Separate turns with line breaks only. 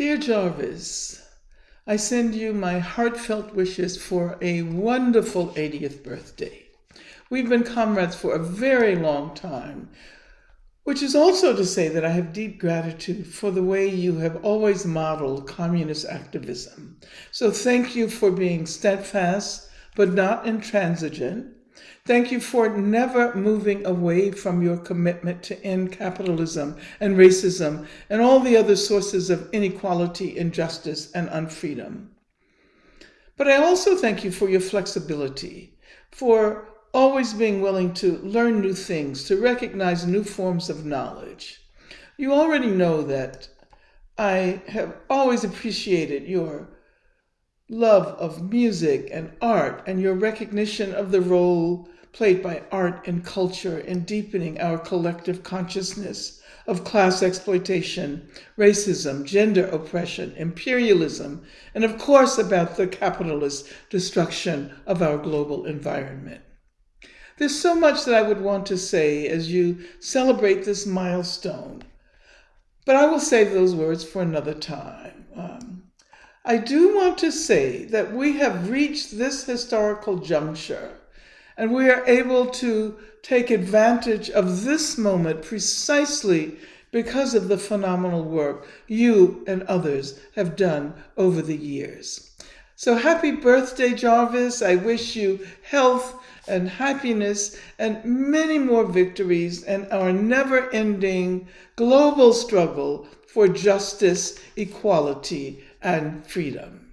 Dear Jarvis, I send you my heartfelt wishes for a wonderful 80th birthday. We've been comrades for a very long time, which is also to say that I have deep gratitude for the way you have always modeled communist activism. So thank you for being steadfast, but not intransigent, Thank you for never moving away from your commitment to end capitalism and racism and all the other sources of inequality, injustice, and unfreedom. But I also thank you for your flexibility, for always being willing to learn new things, to recognize new forms of knowledge. You already know that I have always appreciated your love of music and art and your recognition of the role played by art and culture in deepening our collective consciousness of class exploitation, racism, gender oppression, imperialism, and of course about the capitalist destruction of our global environment. There's so much that I would want to say as you celebrate this milestone, but I will save those words for another time. Um, I do want to say that we have reached this historical juncture and we are able to take advantage of this moment precisely because of the phenomenal work you and others have done over the years. So happy birthday, Jarvis. I wish you health and happiness and many more victories and our never ending global struggle for justice, equality, and freedom.